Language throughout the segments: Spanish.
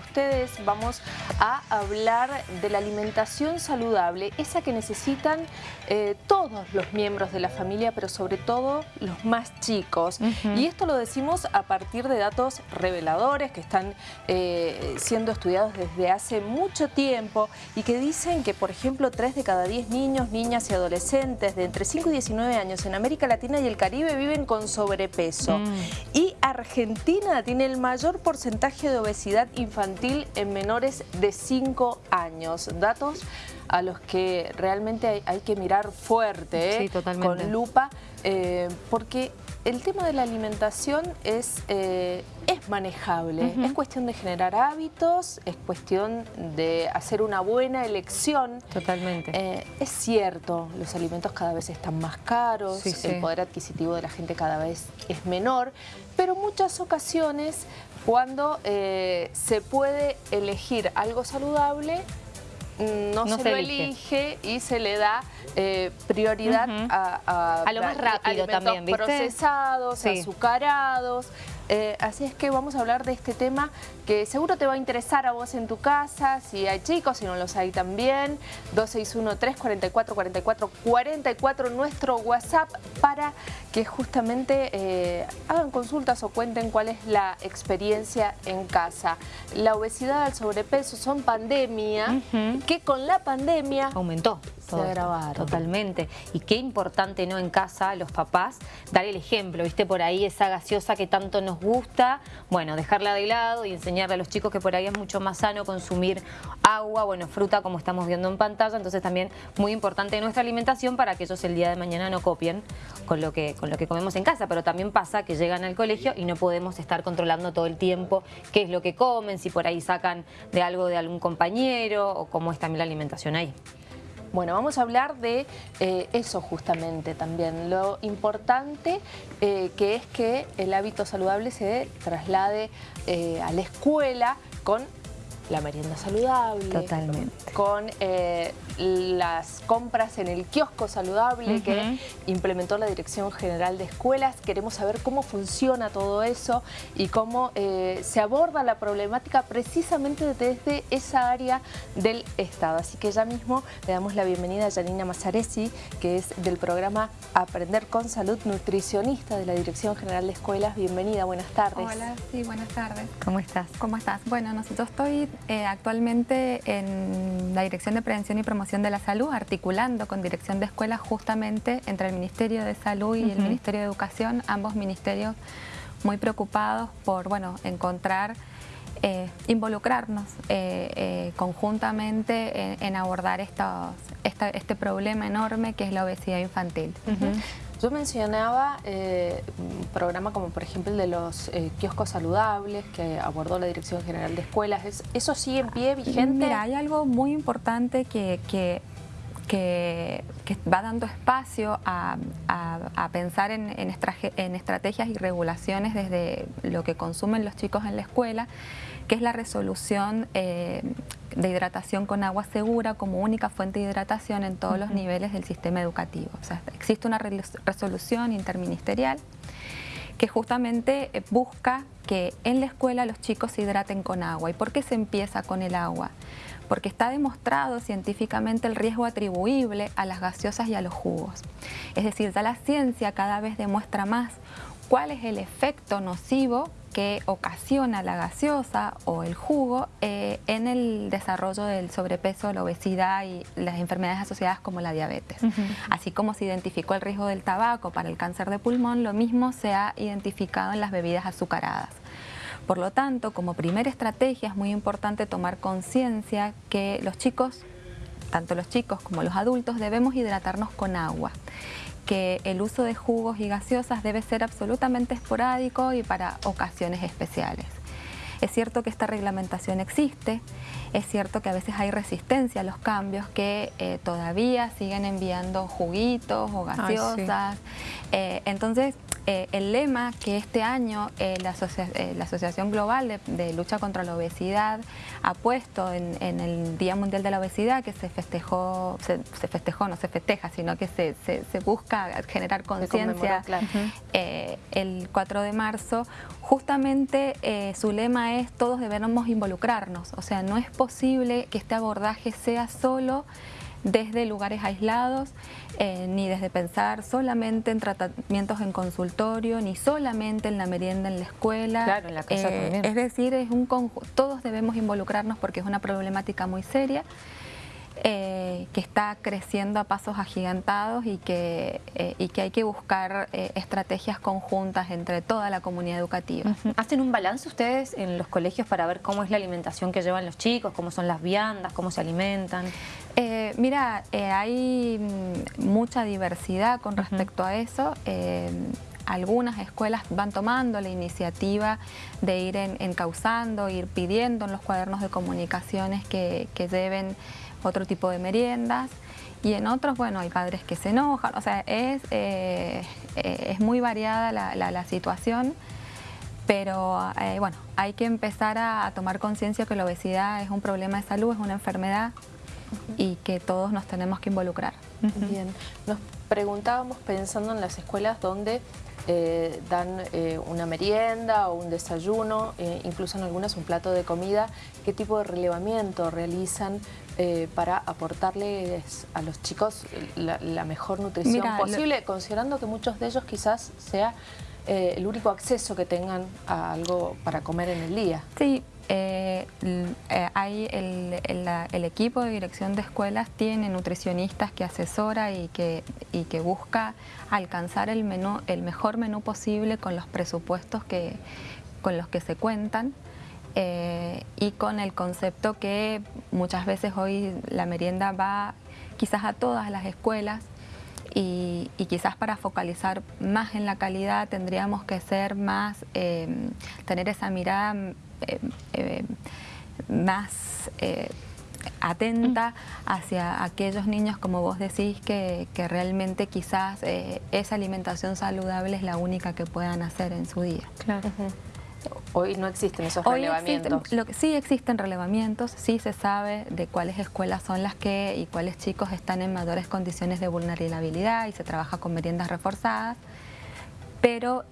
ustedes. Vamos a hablar de la alimentación saludable, esa que necesitan eh, todos los miembros de la familia, pero sobre todo los más chicos. Y esto lo decimos a partir de datos reveladores que están eh, siendo estudiados desde hace mucho tiempo y que dicen que, por ejemplo, 3 de cada 10 niños, niñas y adolescentes de entre 5 y 19 años en América Latina y el Caribe viven con sobrepeso. Mm. Y Argentina tiene el mayor porcentaje de obesidad infantil en menores de 5 años. Datos a los que realmente hay, que mirar fuerte, ¿eh? con lupa, eh, porque el tema de la alimentación es, eh, es manejable, es cuestión de generar hábitos, es cuestión de hacer una buena elección. Totalmente. es cierto, los alimentos cada vez están más caros, el poder adquisitivo de la gente cada vez es menor, pero muchas ocasiones cuando se puede elegir algo saludable, no, se, lo elige. y se le da eh, prioridad a, a, lo más rápido también, procesados, azucarados. Eh, así es que vamos a hablar de este tema que seguro te va a interesar a vos en tu casa, si hay chicos, si no los hay también. 261-344-4444, nuestro WhatsApp para que justamente eh, hagan consultas o cuenten cuál es la experiencia en casa. La obesidad, el sobrepeso son pandemia, que con la pandemia aumentó. Se agravaron. Totalmente. Y qué importante, ¿no? En casa, los papás, dar el ejemplo, ¿viste? Por ahí esa gaseosa que tanto nos gusta, bueno, dejarla de lado y enseñarle a los chicos que por ahí es mucho más sano consumir agua, bueno, fruta como estamos viendo en pantalla, entonces también muy importante nuestra alimentación para que ellos el día de mañana no copien con lo que, con lo que comemos en casa, pero también pasa que llegan al colegio y no podemos estar controlando todo el tiempo qué es lo que comen, si por ahí sacan de algo de algún compañero o cómo es también la alimentación ahí. Bueno, vamos a hablar de eh, eso justamente también, lo importante eh, que es que el hábito saludable se traslade eh, a la escuela con la merienda saludable, Totalmente. con las compras en el kiosco saludable que implementó la Dirección General de Escuelas. Queremos saber cómo funciona todo eso y cómo eh, se aborda la problemática precisamente desde esa área del Estado. Así que ya mismo le damos la bienvenida a Janina Mazzaresi, que es del programa Aprender con Salud, nutricionista de la Dirección General de Escuelas. Bienvenida, buenas tardes. Hola, sí, buenas tardes. ¿Cómo estás? ¿Cómo estás? Bueno, nosotros estoy eh, actualmente en la Dirección de Prevención y Promoción de la Salud, articulando con Dirección de Escuelas justamente entre el Ministerio de Salud y el Ministerio de Educación, ambos ministerios muy preocupados por bueno, encontrar, eh, involucrarnos eh, conjuntamente en, abordar estos, este problema enorme que es la obesidad infantil. Yo mencionaba un programa como por ejemplo el de los kioscos saludables que abordó la Dirección General de Escuelas. ¿Eso sigue en pie, vigente? Mira, hay algo muy importante que, que, va dando espacio a, pensar en, en estrategias y regulaciones desde lo que consumen los chicos en la escuela, que es la resolución eh, de hidratación con agua segura como única fuente de hidratación en todos los niveles del sistema educativo. O sea, existe una resolución interministerial que justamente eh, busca que en la escuela los chicos se hidraten con agua. ¿Y por qué se empieza con el agua? Porque está demostrado científicamente el riesgo atribuible a las gaseosas y a los jugos. Es decir, ya la ciencia cada vez demuestra más cuál es el efecto nocivo que ocasiona la gaseosa o el jugo eh, en el desarrollo del sobrepeso, la obesidad y las enfermedades asociadas como la diabetes. Así como se identificó el riesgo del tabaco para el cáncer de pulmón, lo mismo se ha identificado en las bebidas azucaradas. Por lo tanto, como primera estrategia es muy importante tomar conciencia que los chicos, tanto los chicos como los adultos, debemos hidratarnos con agua que el uso de jugos y gaseosas debe ser absolutamente esporádico y para ocasiones especiales. Es cierto que esta reglamentación existe, es cierto que a veces hay resistencia a los cambios que eh, todavía siguen enviando juguitos o gaseosas. Eh, entonces, eh, el lema que este año eh, la, Asociación Global de, Lucha contra la Obesidad ha puesto en, el Día Mundial de la Obesidad, que se festejó, se, festejó, no se festeja, sino que se, busca generar conciencia el 4 de marzo, justamente su lema es todos debemos involucrarnos, o sea, no es posible que este abordaje sea solo desde lugares aislados, eh, ni desde pensar solamente en tratamientos en consultorio, ni solamente en la merienda en la escuela. Claro, en la casa eh, también. Es decir, es un todos debemos involucrarnos porque es una problemática muy seria. Eh, que está creciendo a pasos agigantados y que, y que hay que buscar estrategias conjuntas entre toda la comunidad educativa. ¿Hacen un balance ustedes en los colegios para ver cómo es la alimentación que llevan los chicos, cómo son las viandas, cómo se alimentan? Eh, mira, eh, hay mm, mucha diversidad con respecto a eso. Eh, algunas escuelas van tomando la iniciativa de ir encauzando, ir pidiendo en los cuadernos de comunicaciones que, lleven otro tipo de meriendas. Y en otros, bueno, hay padres que se enojan, o sea, es, es muy variada la, situación, pero bueno, hay que empezar a tomar conciencia que la obesidad es un problema de salud, es una enfermedad y que todos nos tenemos que involucrar. Bien, nos preguntábamos pensando en las escuelas donde eh, dan eh, una merienda o un desayuno, eh, incluso en algunas un plato de comida, ¿qué tipo de relevamiento realizan para aportarles a los chicos la, mejor nutrición posible, considerando que muchos de ellos quizás sea el único acceso que tengan a algo para comer en el día? Sí, eh, eh, hay el, equipo de dirección de escuelas tiene nutricionistas que asesora y que, busca alcanzar el mejor menú posible con los presupuestos que, con los que se cuentan. Eh, y con el concepto que muchas veces hoy la merienda va quizás a todas las escuelas y, quizás para focalizar más en la calidad tendríamos que ser más, tener esa mirada eh, eh, más eh, atenta hacia aquellos niños, como vos decís, que, realmente quizás esa alimentación saludable es la única que puedan hacer en su día. Hoy no existen esos relevamientos. lo que, sí existen relevamientos, sí se sabe de cuáles escuelas son las que y cuáles chicos están en mayores condiciones de vulnerabilidad y se trabaja con meriendas reforzadas, pero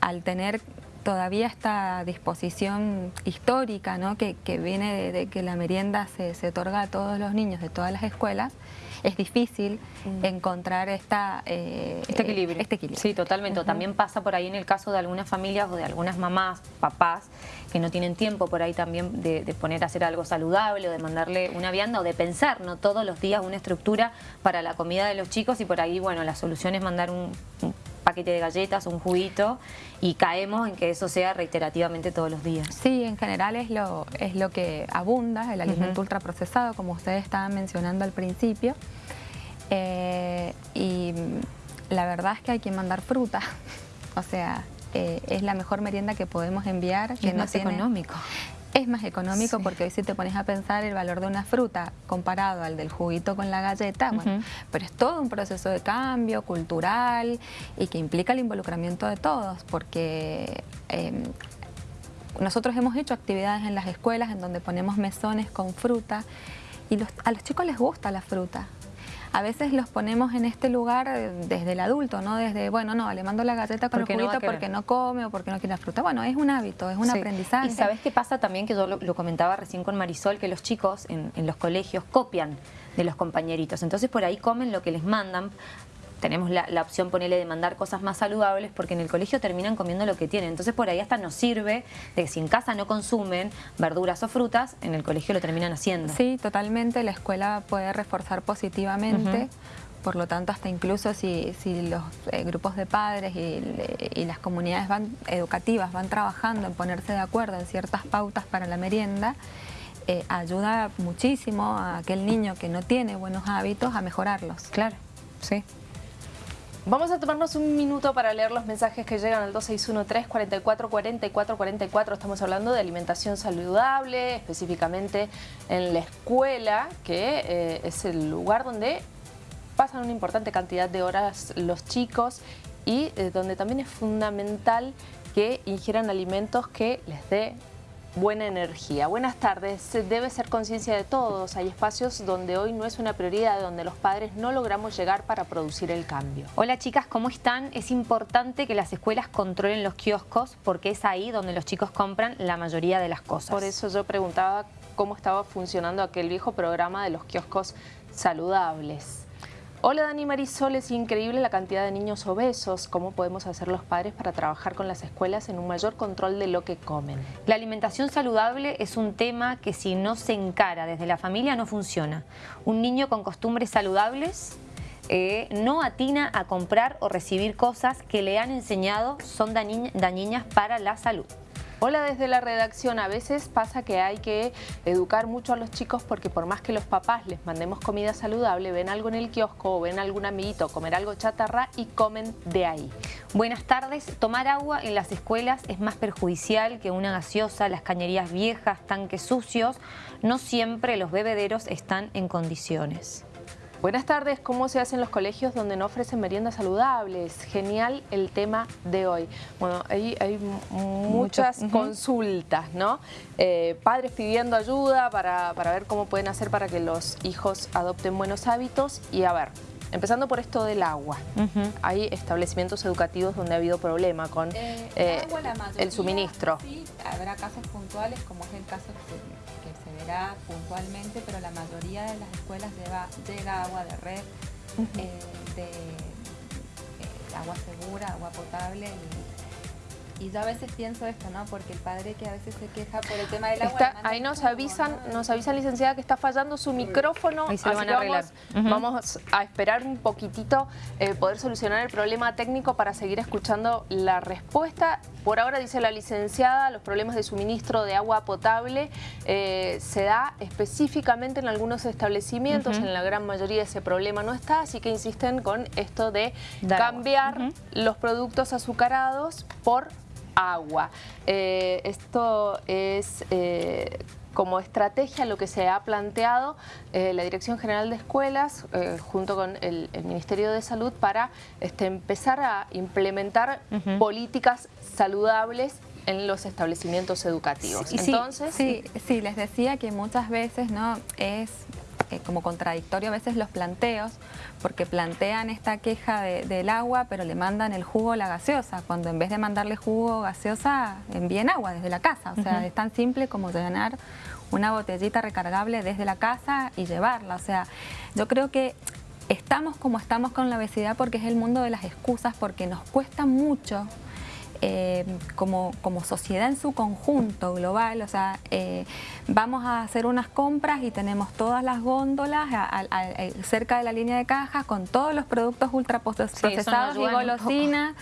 al tener todavía esta disposición histórica ¿no? que, viene de, que la merienda se, otorga a todos los niños de todas las escuelas, es difícil mm. encontrar esta, eh, este, equilibrio. este, equilibrio. Sí, totalmente. También pasa por ahí en el caso de algunas familias o de algunas mamás, papás, que no tienen tiempo por ahí también de, poner a hacer algo saludable o de mandarle una vianda o de pensar ¿no? todos los días una estructura para la comida de los chicos y por ahí, bueno, la solución es mandar un paquete de galletas, un juguito y caemos en que eso sea reiterativamente todos los días. Sí, en general es lo, es lo que abunda, el alimento ultraprocesado, como ustedes estaban mencionando al principio. Eh, y la verdad es que hay que mandar fruta, o sea, eh, es la mejor merienda que podemos enviar. Que es no más económico. Es más económico porque hoy si te pones a pensar el valor de una fruta comparado al del juguito con la galleta, bueno, pero es todo un proceso de cambio cultural y que implica el involucramiento de todos porque em, nosotros hemos hecho actividades en las escuelas en donde ponemos mesones con fruta y a los chicos les gusta la fruta a veces los ponemos en este lugar eh, desde el adulto, ¿no? Desde, bueno, no, le mando la galleta con el juguito porque no come o porque no quiere la fruta. Bueno, es un hábito, es un aprendizaje. Y ¿sabes qué pasa también? Que yo lo, comentaba recién con Marisol, que los chicos en, en los colegios copian de los compañeritos. Entonces por ahí comen lo que les mandan tenemos la, opción, ponerle de mandar cosas más saludables porque en el colegio terminan comiendo lo que tienen. Entonces por ahí hasta nos sirve de que si en casa no consumen verduras o frutas, en el colegio lo terminan haciendo. Sí, totalmente. La escuela puede reforzar positivamente. Por lo tanto, hasta incluso si, los eh, grupos de padres y, las comunidades van, educativas van trabajando en ponerse de acuerdo en ciertas pautas para la merienda, eh, ayuda muchísimo a aquel niño que no tiene buenos hábitos a mejorarlos. Claro, sí. Vamos a tomarnos un minuto para leer los mensajes que llegan al 2613-444444. Estamos hablando de alimentación saludable, específicamente en la escuela, que eh, es el lugar donde pasan una importante cantidad de horas los chicos y eh, donde también es fundamental que ingieran alimentos que les dé buena energía. Buenas tardes. Debe ser conciencia de todos. Hay espacios donde hoy no es una prioridad, donde los padres no logramos llegar para producir el cambio. Hola chicas, ¿cómo están? Es importante que las escuelas controlen los kioscos porque es ahí donde los chicos compran la mayoría de las cosas. Por eso yo preguntaba cómo estaba funcionando aquel viejo programa de los kioscos saludables. Hola Dani Marisol, es increíble la cantidad de niños obesos. ¿Cómo podemos hacer los padres para trabajar con las escuelas en un mayor control de lo que comen? La alimentación saludable es un tema que si no se encara desde la familia no funciona. Un niño con costumbres saludables eh, no atina a comprar o recibir cosas que le han enseñado son dañinas para la salud. Hola desde la redacción, a veces pasa que hay que educar mucho a los chicos porque por más que los papás les mandemos comida saludable, ven algo en el kiosco o ven algún amiguito comer algo chatarra y comen de ahí. Buenas tardes, tomar agua en las escuelas es más perjudicial que una gaseosa, las cañerías viejas, tanques sucios, no siempre los bebederos están en condiciones. Buenas tardes, ¿cómo se hacen los colegios donde no ofrecen meriendas saludables? Genial el tema de hoy. Bueno, hay, hay muchas consultas, ¿no? Eh, padres pidiendo ayuda para, para ver cómo pueden hacer para que los hijos adopten buenos hábitos y a ver, Empezando por esto del agua. Hay establecimientos educativos donde ha habido problema con eh, eh, el suministro. Sí, habrá casos puntuales como es el caso que, se verá puntualmente, pero la mayoría de las escuelas llega agua de red, eh, de agua segura, agua potable y y yo a veces pienso esto, ¿no? Porque el padre que a veces se queja por el tema del agua... ahí nos avisan, nos avisan, licenciada, que está fallando su micrófono. Ahí se lo van a arreglar. Vamos, a esperar un poquitito eh, poder solucionar el problema técnico para seguir escuchando la respuesta. Por ahora, dice la licenciada, los problemas de suministro de agua potable eh, se da específicamente en algunos establecimientos, en la gran mayoría ese problema no está, así que insisten con esto de cambiar los productos azucarados por agua. Eh, esto es eh, como estrategia lo que se ha planteado eh, la Dirección General de Escuelas junto con el, Ministerio de Salud para este, empezar a implementar políticas saludables en los establecimientos educativos. Entonces, sí, sí, les decía que muchas veces no es como contradictorio a veces los planteos, porque plantean esta queja del agua, pero le mandan el jugo la gaseosa, cuando en vez de mandarle jugo gaseosa, envíen agua desde la casa. O sea, es tan simple como llenar una botellita recargable desde la casa y llevarla. O sea, yo creo que estamos como estamos con la obesidad porque es el mundo de las excusas, porque nos cuesta mucho eh, como, como, sociedad en su conjunto global, o sea, eh, vamos a hacer unas compras y tenemos todas las góndolas cerca de la línea de cajas con todos los productos ultraprocesados y golosinas,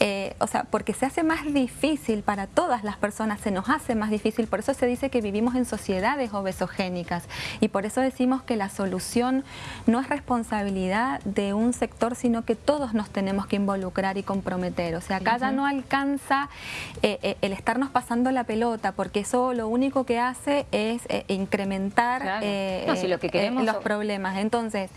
eh, o sea, porque se hace más difícil para todas las personas, se nos hace más difícil, por eso se dice que vivimos en sociedades obesogénicas. Y por eso decimos que la solución no es responsabilidad de un sector, sino que todos nos tenemos que involucrar y comprometer, o sea, acá ya no alcanza eh, eh, el estarnos pasando la pelota, porque eso lo único que hace es eh, incrementar lo que queremos los problemas. Entonces,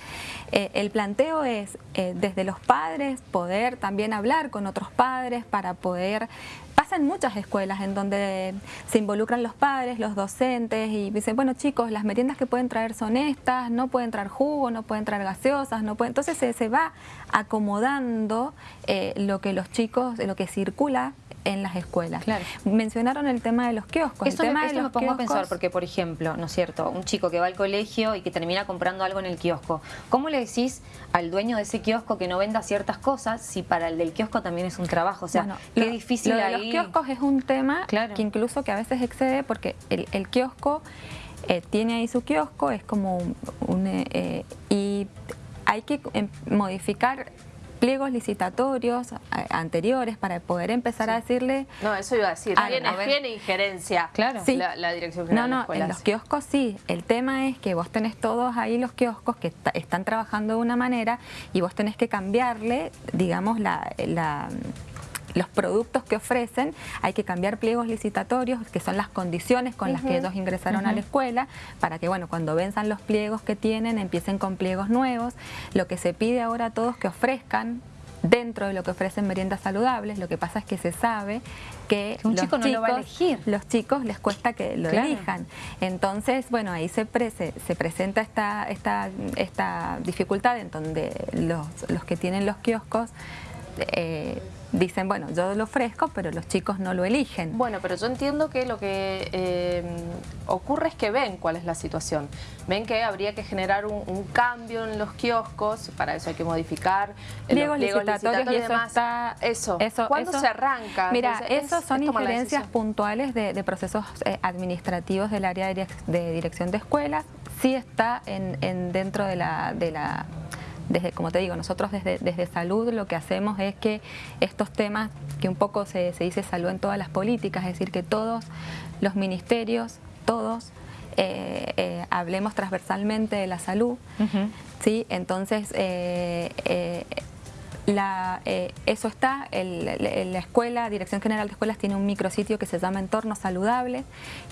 el planteo es desde los padres poder también hablar con otros padres para poder pasa en muchas escuelas en donde se involucran los padres, los docentes y dicen, bueno chicos, las meriendas que pueden traer son estas, no pueden traer jugo, no pueden traer gaseosas, no pueden... Entonces se, se va acomodando eh, lo que los chicos, lo que circula en las escuelas. Mencionaron el tema de los kioscos. Eso, el tema me, de los me pongo a pensar, porque por ejemplo, ¿no es cierto? Un chico que va al colegio y que termina comprando algo en el kiosco. ¿Cómo le decís al dueño de ese kiosco que no venda ciertas cosas si para el del kiosco también es un trabajo? O sea, qué difícil lo de los kioscos es un tema que incluso que a veces excede porque el, kiosco eh, tiene ahí su kiosco, es como un... Eh, y hay que em, modificar pliegos licitatorios anteriores para poder empezar a decirle... No, eso iba a decir, tiene, injerencia claro. la, Dirección General No, no, en los kioscos sí. El tema es que vos tenés todos ahí los kioscos que están trabajando de una manera y vos tenés que cambiarle, digamos, la los productos que ofrecen, hay que cambiar pliegos licitatorios, que son las condiciones con las que ellos ingresaron a la escuela, para que bueno, cuando venzan los pliegos que tienen, empiecen con pliegos nuevos. Lo que se pide ahora a todos que ofrezcan dentro de lo que ofrecen meriendas saludables, lo que pasa es que se sabe que, un chico no lo va a elegir. los chicos les cuesta que lo elijan. Entonces, bueno, ahí se, se presenta esta, esta, esta dificultad en donde los, los que tienen los kioscos eh, dicen, bueno, yo lo ofrezco, pero los chicos no lo eligen. Bueno, pero yo entiendo que lo que eh, ocurre es que ven cuál es la situación. Ven que habría que generar un, cambio en los kioscos, para eso hay que modificar pliegos licitatorios y, eso está... Eso, ¿cuándo se arranca? Mira, eso son injerencias puntuales de, procesos eh, administrativos del área de, dirección de escuelas. Sí está en, dentro de la, de la desde, como te digo, nosotros desde, desde salud lo que hacemos es que estos temas, que un poco se, dice salud en todas las políticas, es decir, que todos los ministerios, todos, eh, eh, hablemos transversalmente de la salud, ¿sí? Entonces, eh, la, eh, eso está, la escuela, Dirección General de Escuelas tiene un micrositio que se llama Entorno Saludable,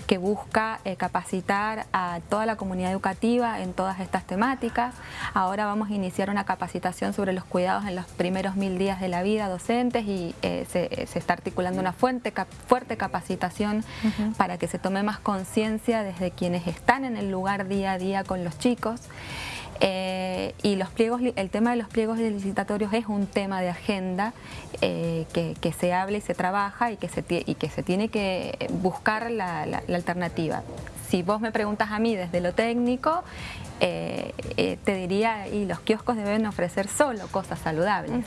que busca eh, capacitar a toda la comunidad educativa en todas estas temáticas. Ahora vamos a iniciar una capacitación sobre los cuidados en los primeros mil días de la vida docentes y eh, se, está articulando una fuerte, fuerte capacitación para que se tome más conciencia desde quienes están en el lugar día a día con los chicos. Eh, y los pliegos, el tema de los pliegos licitatorios es un tema de agenda eh, que, se habla y se trabaja y que se, y que se tiene que buscar la, la alternativa. Si vos me preguntas a mí desde lo técnico, eh, eh, te diría, y los kioscos deben ofrecer solo cosas saludables.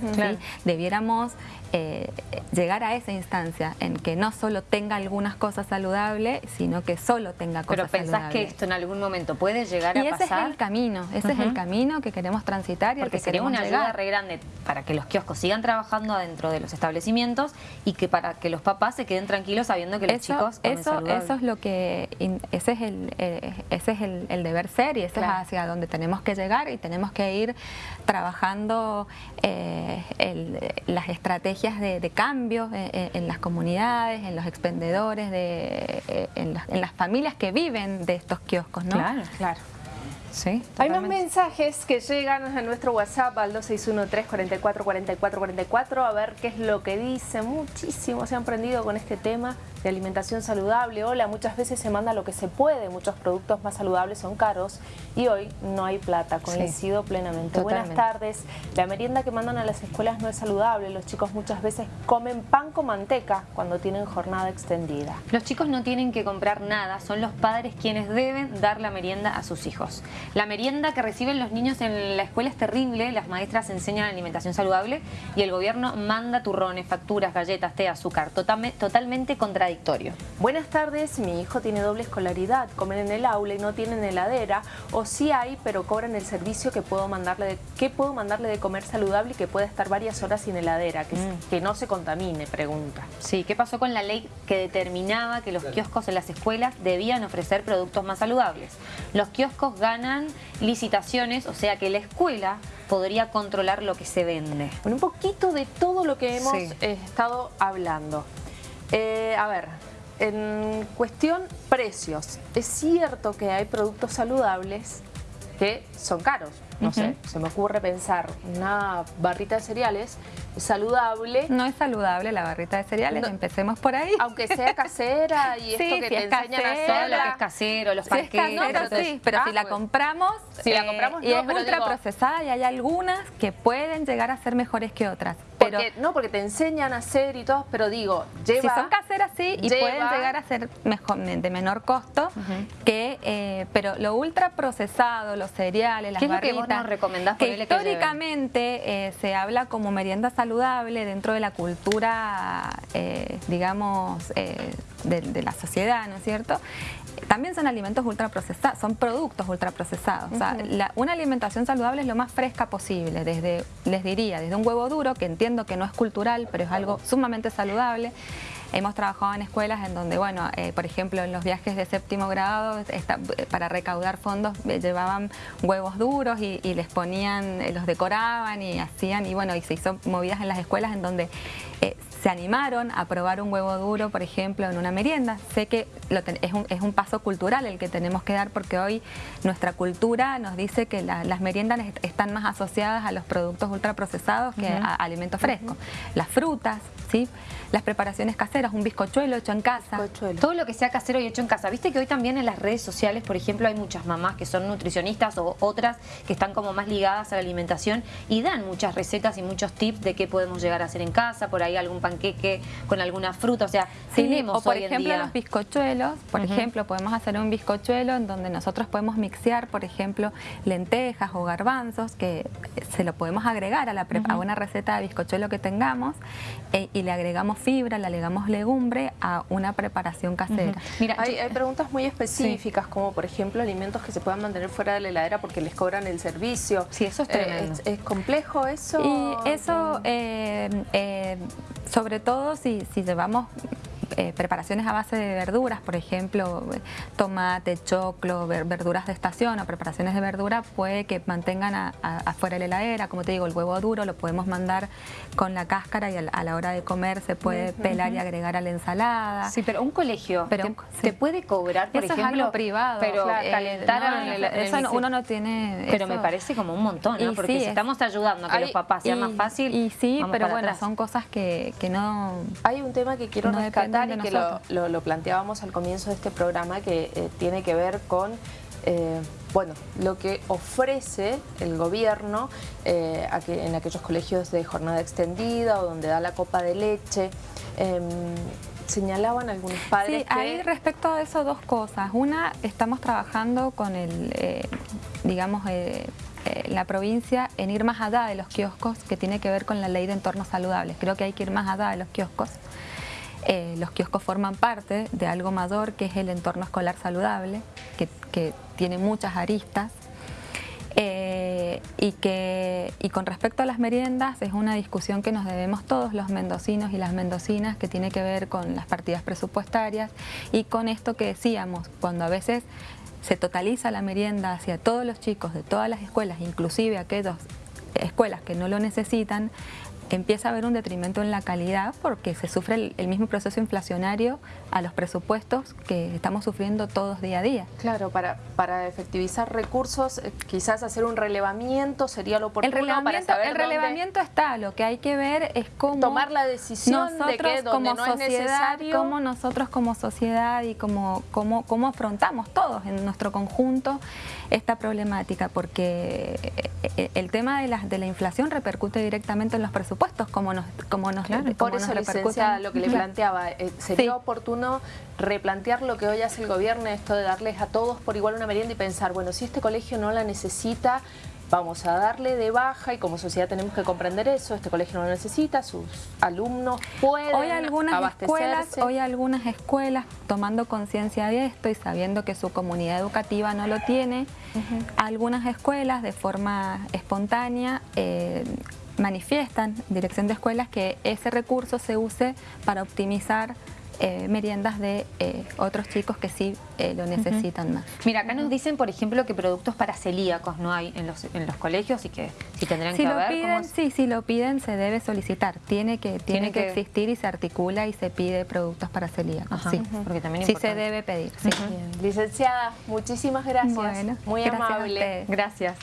Debiéramos eh, llegar a esa instancia en que no solo tenga algunas cosas saludables, sino que solo tenga cosas saludables. Pero pensás que esto en algún momento puede llegar a pasar. Y ese es el camino, ese es el camino que queremos transitar y Porque que sería una ayuda re grande para que los kioscos sigan trabajando dentro de los establecimientos y que para que los papás se queden tranquilos sabiendo que los chicos comen eso, eso es lo que ese es el ese es el, deber ser y ese es hacia donde tenemos que llegar y tenemos que ir trabajando eh, las estrategias de, cambio en, las comunidades, en los expendedores, de, eh, en, las, familias que viven de estos kioscos, ¿no? Claro, claro. Sí, Hay más mensajes que llegan a nuestro WhatsApp al 2613-444444 a ver qué es lo que dice. Muchísimos se han prendido con este tema de alimentación saludable. Hola, muchas veces se manda lo que se puede, muchos productos más saludables son caros y hoy no hay plata, coincido plenamente. Buenas tardes, la merienda que mandan a las escuelas no es saludable, los chicos muchas veces comen pan con manteca cuando tienen jornada extendida. Los chicos no tienen que comprar nada, son los padres quienes deben dar la merienda a sus hijos. La merienda que reciben los niños en la escuela es terrible, las maestras enseñan alimentación saludable y el gobierno manda turrones, facturas, galletas, té, azúcar, totalmente contradictorio Buenas tardes, mi hijo tiene doble escolaridad, comen en el aula y no tienen heladera, o sí hay, pero cobran el servicio que puedo mandarle de, que puedo mandarle de comer saludable y que pueda estar varias horas sin heladera, que, mm. que no se contamine, pregunta. Sí, ¿qué pasó con la ley que determinaba que los kioscos en las escuelas debían ofrecer productos más saludables? Los kioscos ganan licitaciones, o sea que la escuela podría controlar lo que se vende. un poquito de todo lo que hemos eh, estado hablando. Eh, a ver, en cuestión precios, es cierto que hay productos saludables que son caros. No sé, se me ocurre pensar una barrita de cereales saludable. No es saludable la barrita de cereales, empecemos por ahí. Aunque sea casera y esto que te enseñan a hacer. Lo que es casero, los sí sí, pero si la ah, compramos, si la compramos y es ultra procesada y hay algunas que pueden llegar a ser mejores que otras. Pero, no, porque te enseñan a hacer y todo, pero digo, lleva... Si son caseras sí, y pueden llegar a ser mejor, de menor costo, que eh, pero lo ultra procesado, los cereales, las. ¿Qué es lo que vos nos recomendás que históricamente eh, se habla como merienda saludable dentro de la cultura, eh, digamos, de, la sociedad, ¿no es cierto? También son alimentos ultraprocesados, son productos ultraprocesados. O sea, una alimentación saludable es lo más fresca posible, desde, les diría, desde un huevo duro, que entiendo que no es cultural, pero es algo sumamente saludable, Hemos trabajado en escuelas en donde, bueno, eh, por ejemplo, en los viajes de séptimo grado, para recaudar fondos eh, llevaban huevos duros y, les ponían, eh, los decoraban y hacían, y bueno, y se hizo movidas en las escuelas en donde se animaron a probar un huevo duro, por ejemplo, en una merienda. Sé que es, un, es, un, paso cultural el que tenemos que dar porque hoy nuestra cultura nos dice que las meriendas están más asociadas a los productos ultraprocesados que a alimentos frescos. Las frutas, ¿sí? las preparaciones caseras, un bizcochuelo hecho en casa. Todo lo que sea casero y hecho en casa. Viste que hoy también en las redes sociales, por ejemplo, hay muchas mamás que son nutricionistas o otras que están como más ligadas a la alimentación y dan muchas recetas y muchos tips de qué podemos llegar a hacer en casa, por ahí algún panqueque con alguna fruta, o sea, tenemos o por ejemplo los bizcochuelos, por ejemplo, podemos hacer un bizcochuelo en donde nosotros podemos mixear, por ejemplo, lentejas o garbanzos, que se lo podemos agregar a, la a una receta de bizcochuelo que tengamos eh, y le agregamos fibra, le agregamos legumbre a una preparación casera. Mira, hay, preguntas muy específicas, como por ejemplo alimentos que se puedan mantener fuera de la heladera porque les cobran el servicio. Sí, eso es eh, tremendo. ¿es, complejo eso? Y eso, eh, sobre todo si, si llevamos eh, preparaciones a base de verduras, por ejemplo, tomate, choclo, verduras de estación o preparaciones de verdura, puede que mantengan afuera de la heladera, como te digo, el huevo duro lo podemos mandar con la cáscara y a, la hora de comer se puede pelar y agregar a la ensalada. Sí, pero un colegio pero, te, puede cobrar, por eso ejemplo, es algo privado. Pero calentar eso uno no tiene... Pero me parece como un montón, ¿no? Porque si estamos ayudando a que los papás sea más fácil... Y sí, pero bueno, son cosas que, no... Hay un tema que quiero rescatar y que lo, planteábamos al comienzo de este programa que eh, tiene que ver con eh, bueno, lo que ofrece el gobierno eh, en aquellos colegios de jornada extendida o donde da la copa de leche. Em, señalaban algunos padres Sí, ahí respecto a eso dos cosas. Una, estamos trabajando con el, digamos, la provincia en ir más allá de los kioscos que tiene que ver con la ley de entornos saludables. Creo que hay que ir más allá de los kioscos. Eh, los kioscos forman parte de algo mayor que es el entorno escolar saludable, que, tiene muchas aristas. Eh, y, que, y con respecto a las meriendas es una discusión que nos debemos todos los mendocinos y las mendocinas que tiene que ver con las partidas presupuestarias y con esto que decíamos, cuando a veces se totaliza la merienda hacia todos los chicos de todas las escuelas, inclusive aquellas escuelas que no lo necesitan, empieza a haber un detrimento en la calidad porque se sufre el, mismo proceso inflacionario a los presupuestos que estamos sufriendo todos día a día. Claro, para, para efectivizar recursos, eh, quizás hacer un relevamiento sería lo oportuno el relevamiento, para El relevamiento está, lo que hay que ver es cómo... Tomar la decisión de que donde no sociedad, es necesario... Cómo nosotros como sociedad y cómo, cómo, cómo afrontamos todos en nuestro conjunto esta problemática, porque eh, eh, el tema de la, de la inflación repercute directamente en los presupuestos puestos como nos, como nos, Por eso, licenciada, lo que le planteaba, eh, sería oportuno replantear lo que hoy hace el gobierno, esto de darles a todos por igual una merienda y pensar, bueno, si este colegio no la necesita, vamos a darle de baja y como sociedad tenemos que comprender eso, este colegio no lo necesita, sus alumnos pueden hoy algunas escuelas Hoy algunas escuelas, tomando conciencia de esto y sabiendo que su comunidad educativa no lo tiene, algunas escuelas de forma espontánea eh, manifiestan, dirección de escuelas, que ese recurso se use para optimizar eh, meriendas de eh, otros chicos que sí eh, lo necesitan más. Mira, acá nos dicen, por ejemplo, que productos para celíacos no hay en los, en los colegios y que si tendrán si que lo Piden, Sí, si lo piden se debe solicitar. Tiene que, tiene, que, existir y se articula y se pide productos para celíacos. sí, porque también sí se debe pedir. Licenciada, muchísimas gracias. Muy amable. Gracias.